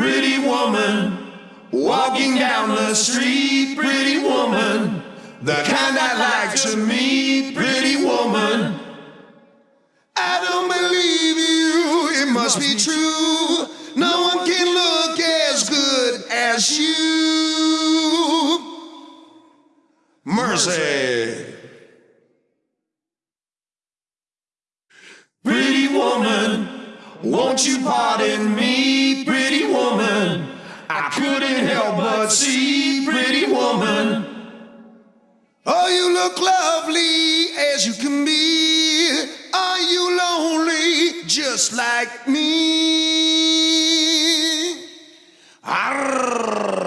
pretty woman. Walking down the street, pretty woman. The kind I like to meet, pretty woman. I don't believe you, it must be true. No one can look as good as you. Mercy. Pretty woman, won't you pardon me, pretty just like me? Pretty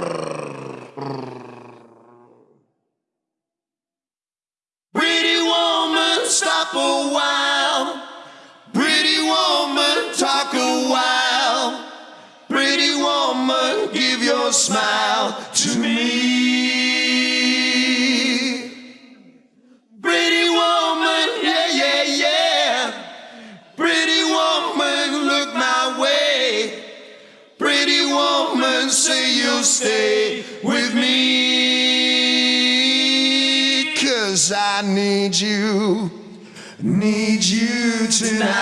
say you'll stay with me. Cause I need you, need you tonight.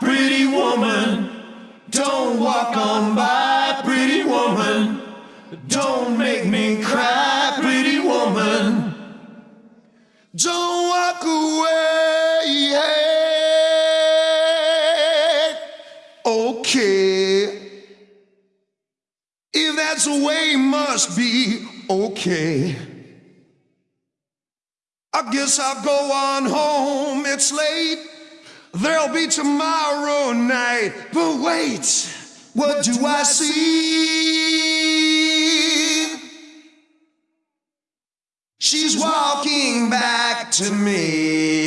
Pretty woman, don't walk on by. Pretty woman, don't The way, must be okay. I guess I'll go on home. It's late. There'll be tomorrow night. But wait, what do I see? She's walking back to me.